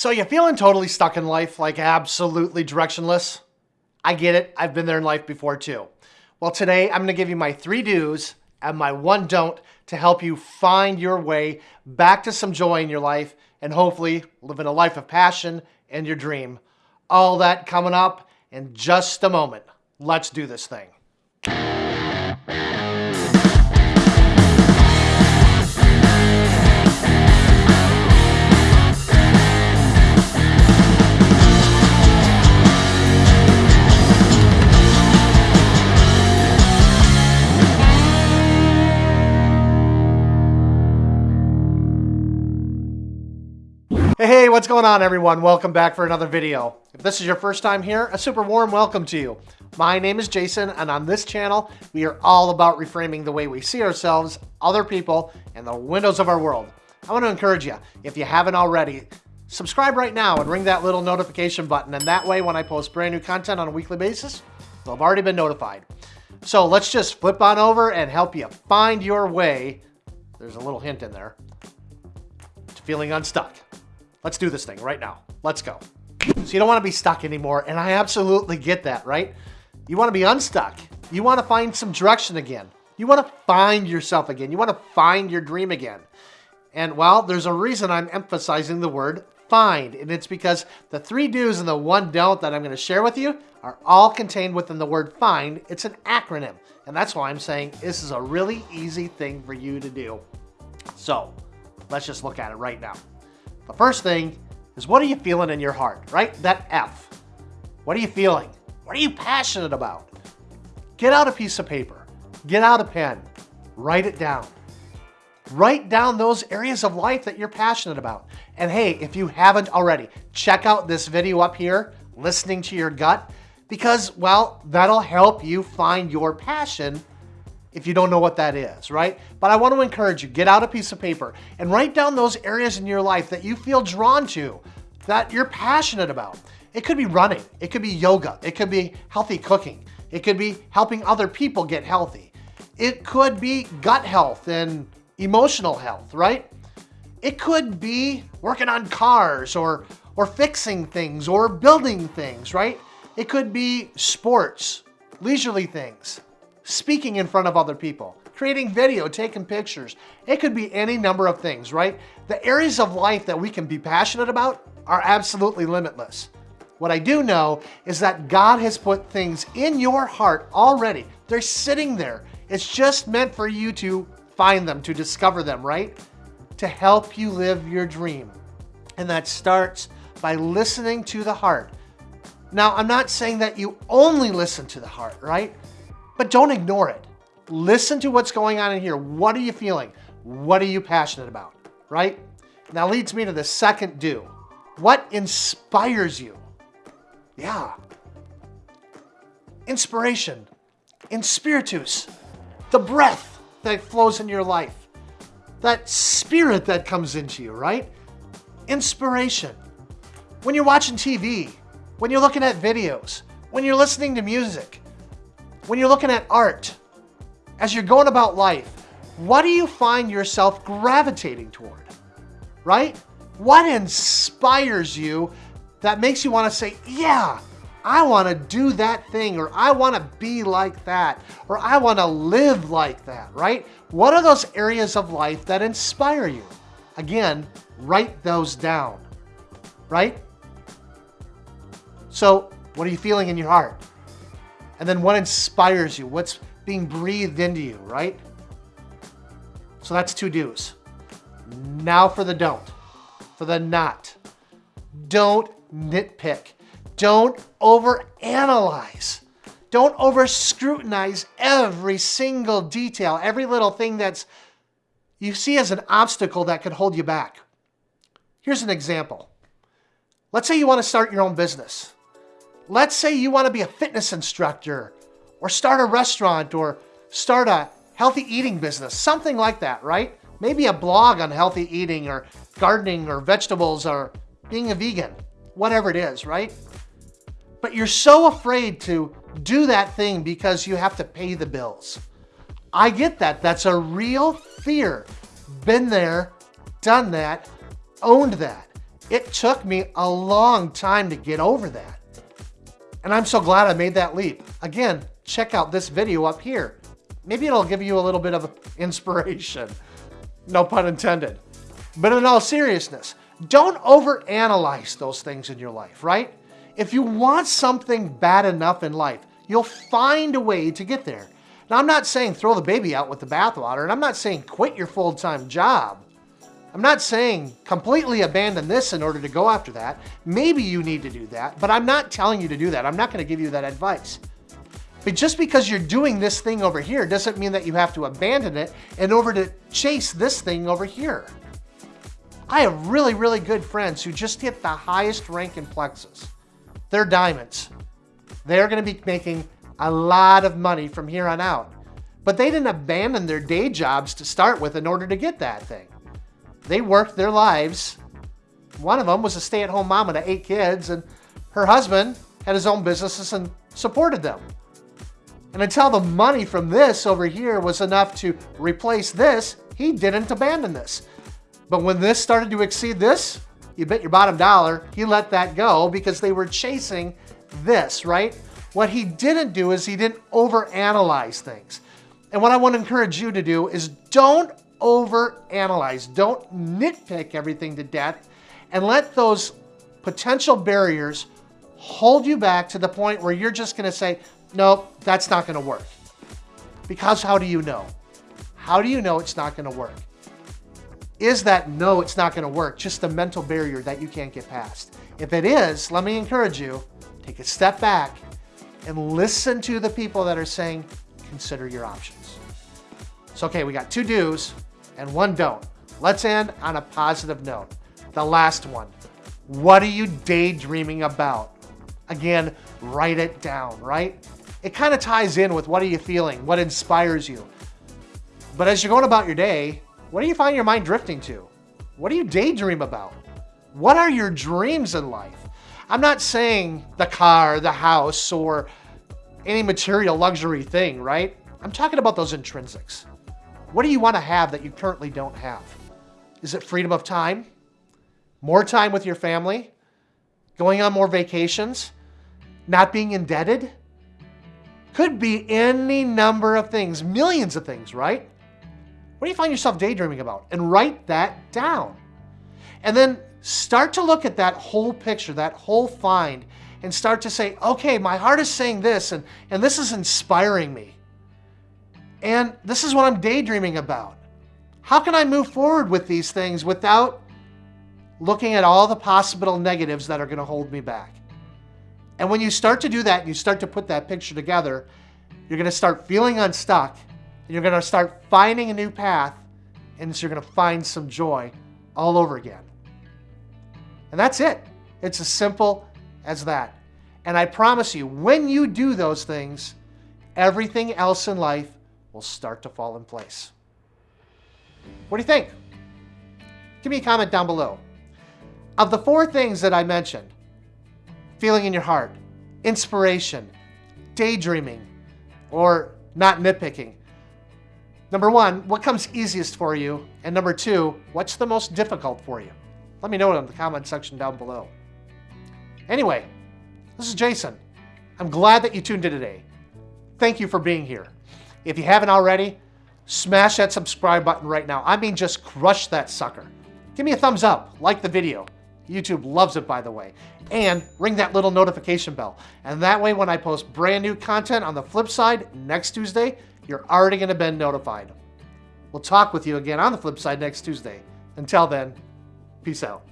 So you feeling totally stuck in life, like absolutely directionless? I get it. I've been there in life before too. Well, today I'm going to give you my three do's and my one don't to help you find your way back to some joy in your life and hopefully live in a life of passion and your dream. All that coming up in just a moment. Let's do this thing. Hey, what's going on everyone? Welcome back for another video. If this is your first time here, a super warm welcome to you. My name is Jason and on this channel, we are all about reframing the way we see ourselves, other people, and the windows of our world. I want to encourage you, if you haven't already, subscribe right now and ring that little notification button and that way when I post brand new content on a weekly basis, you'll have already been notified. So let's just flip on over and help you find your way, there's a little hint in there, to feeling unstuck. Let's do this thing right now. Let's go. So you don't want to be stuck anymore, and I absolutely get that, right? You want to be unstuck. You want to find some direction again. You want to find yourself again. You want to find your dream again. And well, there's a reason I'm emphasizing the word find, and it's because the three do's and the one don't that I'm going to share with you are all contained within the word find. It's an acronym, and that's why I'm saying this is a really easy thing for you to do. So let's just look at it right now. The first thing is what are you feeling in your heart, right? That F. What are you feeling? What are you passionate about? Get out a piece of paper. Get out a pen. Write it down. Write down those areas of life that you're passionate about. And hey, if you haven't already, check out this video up here, listening to your gut, because, well, that'll help you find your passion if you don't know what that is, right? But I want to encourage you, get out a piece of paper and write down those areas in your life that you feel drawn to, that you're passionate about. It could be running, it could be yoga, it could be healthy cooking, it could be helping other people get healthy. It could be gut health and emotional health, right? It could be working on cars or, or fixing things or building things, right? It could be sports, leisurely things speaking in front of other people, creating video, taking pictures. It could be any number of things, right? The areas of life that we can be passionate about are absolutely limitless. What I do know is that God has put things in your heart already. They're sitting there. It's just meant for you to find them, to discover them, right? To help you live your dream. And that starts by listening to the heart. Now, I'm not saying that you only listen to the heart, right? But don't ignore it. Listen to what's going on in here. What are you feeling? What are you passionate about, right? Now leads me to the second do. What inspires you? Yeah. Inspiration, inspiritus, the breath that flows in your life, that spirit that comes into you, right? Inspiration. When you're watching TV, when you're looking at videos, when you're listening to music, when you're looking at art, as you're going about life, what do you find yourself gravitating toward? Right? What inspires you that makes you want to say, yeah, I want to do that thing, or I want to be like that, or I want to live like that, right? What are those areas of life that inspire you? Again, write those down, right? So, what are you feeling in your heart? And then what inspires you? What's being breathed into you, right? So that's two do's. Now for the don't, for the not. Don't nitpick. Don't overanalyze. Don't over scrutinize every single detail, every little thing that's you see as an obstacle that could hold you back. Here's an example. Let's say you want to start your own business. Let's say you want to be a fitness instructor or start a restaurant or start a healthy eating business, something like that, right? Maybe a blog on healthy eating or gardening or vegetables or being a vegan, whatever it is, right? But you're so afraid to do that thing because you have to pay the bills. I get that. That's a real fear. Been there, done that, owned that. It took me a long time to get over that. And I'm so glad I made that leap. Again, check out this video up here. Maybe it'll give you a little bit of inspiration. No pun intended. But in all seriousness, don't overanalyze those things in your life, right? If you want something bad enough in life, you'll find a way to get there. Now, I'm not saying throw the baby out with the bathwater, and I'm not saying quit your full-time job. I'm not saying completely abandon this in order to go after that. Maybe you need to do that, but I'm not telling you to do that. I'm not going to give you that advice. But just because you're doing this thing over here doesn't mean that you have to abandon it in order to chase this thing over here. I have really, really good friends who just hit the highest rank in Plexus. They're diamonds. They're going to be making a lot of money from here on out. But they didn't abandon their day jobs to start with in order to get that thing. They worked their lives. One of them was a stay-at-home mom of eight kids, and her husband had his own businesses and supported them. And until the money from this over here was enough to replace this, he didn't abandon this. But when this started to exceed this, you bet your bottom dollar, he let that go because they were chasing this, right? What he didn't do is he didn't overanalyze things. And what I want to encourage you to do is don't overanalyze. Don't nitpick everything to death and let those potential barriers hold you back to the point where you're just going to say, nope, that's not going to work. Because how do you know? How do you know it's not going to work? Is that no, it's not going to work, just a mental barrier that you can't get past? If it is, let me encourage you, take a step back and listen to the people that are saying, consider your options. So, okay, we got two do's and one don't. Let's end on a positive note. The last one. What are you daydreaming about? Again, write it down, right? it kind of ties in with what are you feeling, what inspires you. But as you're going about your day, what do you find your mind drifting to? What do you daydream about? What are your dreams in life? I'm not saying the car, the house, or any material luxury thing, right? I'm talking about those intrinsics. What do you want to have that you currently don't have? Is it freedom of time? More time with your family? Going on more vacations? Not being indebted? Could be any number of things, millions of things, right? What do you find yourself daydreaming about? And write that down. And then start to look at that whole picture, that whole find, and start to say, okay, my heart is saying this, and, and this is inspiring me. And this is what I'm daydreaming about. How can I move forward with these things without looking at all the possible negatives that are going to hold me back? And when you start to do that, you start to put that picture together, you're going to start feeling unstuck, and you're going to start finding a new path, and so you're going to find some joy all over again. And that's it. It's as simple as that. And I promise you, when you do those things, everything else in life will start to fall in place. What do you think? Give me a comment down below. Of the four things that I mentioned, feeling in your heart, inspiration, daydreaming, or not nitpicking. Number one, what comes easiest for you? And number two, what's the most difficult for you? Let me know in the comment section down below. Anyway, this is Jason. I'm glad that you tuned in today. Thank you for being here. If you haven't already, smash that subscribe button right now. I mean, just crush that sucker. Give me a thumbs up, like the video, YouTube loves it, by the way. And ring that little notification bell. And that way, when I post brand new content on the flip side next Tuesday, you're already going to be notified. We'll talk with you again on the flip side next Tuesday. Until then, peace out.